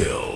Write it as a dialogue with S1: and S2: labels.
S1: kill.